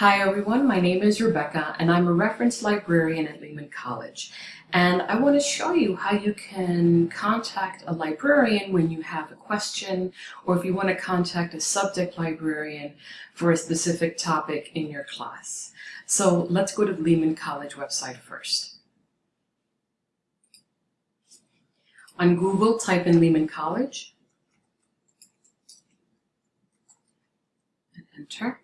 Hi everyone, my name is Rebecca and I'm a reference librarian at Lehman College. And I want to show you how you can contact a librarian when you have a question or if you want to contact a subject librarian for a specific topic in your class. So let's go to the Lehman College website first. On Google, type in Lehman College and enter.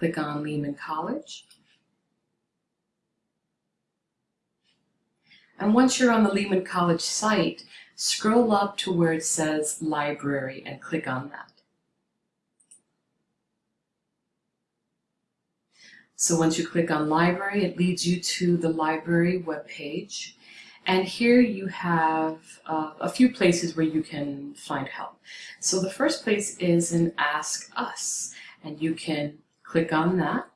Click on Lehman College. And once you're on the Lehman College site, scroll up to where it says Library and click on that. So once you click on Library, it leads you to the library webpage. And here you have uh, a few places where you can find help. So the first place is an Ask Us, and you can Click on that.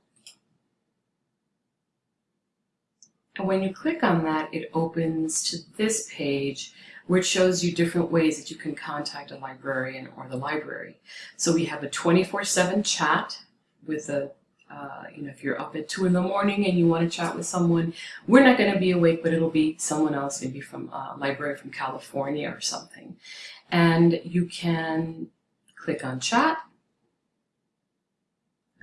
And when you click on that, it opens to this page which shows you different ways that you can contact a librarian or the library. So we have a 24-7 chat with a, uh, you know, if you're up at 2 in the morning and you want to chat with someone, we're not going to be awake, but it'll be someone else, maybe from a library from California or something. And you can click on chat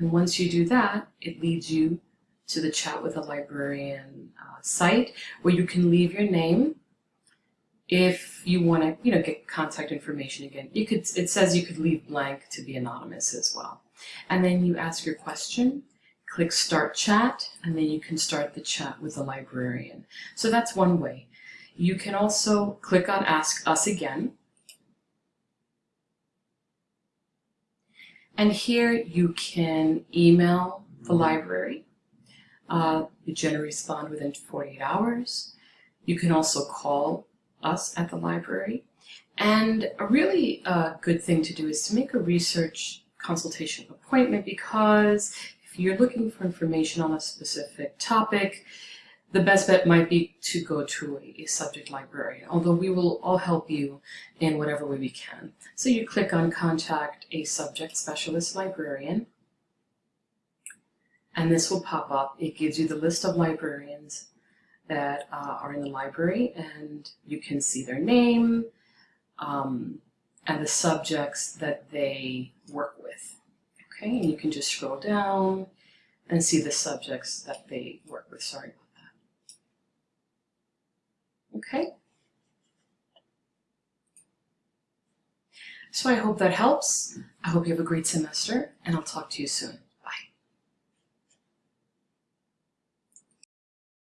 and once you do that, it leads you to the Chat with a Librarian uh, site where you can leave your name. If you want to, you know, get contact information again, you could. It says you could leave blank to be anonymous as well. And then you ask your question, click Start Chat, and then you can start the chat with a librarian. So that's one way. You can also click on Ask Us Again, And here you can email the library. Uh, you generally respond within 48 hours. You can also call us at the library. And a really uh, good thing to do is to make a research consultation appointment because if you're looking for information on a specific topic, the best bet might be to go to a, subject librarian, although we will all help you in whatever way we can. So you click on Contact a Subject Specialist Librarian, and this will pop up. It gives you the list of librarians that uh, are in the library, and you can see their name um, and the subjects that they work with. Okay, and you can just scroll down and see the subjects that they work with. Sorry Okay? So I hope that helps. I hope you have a great semester, and I'll talk to you soon.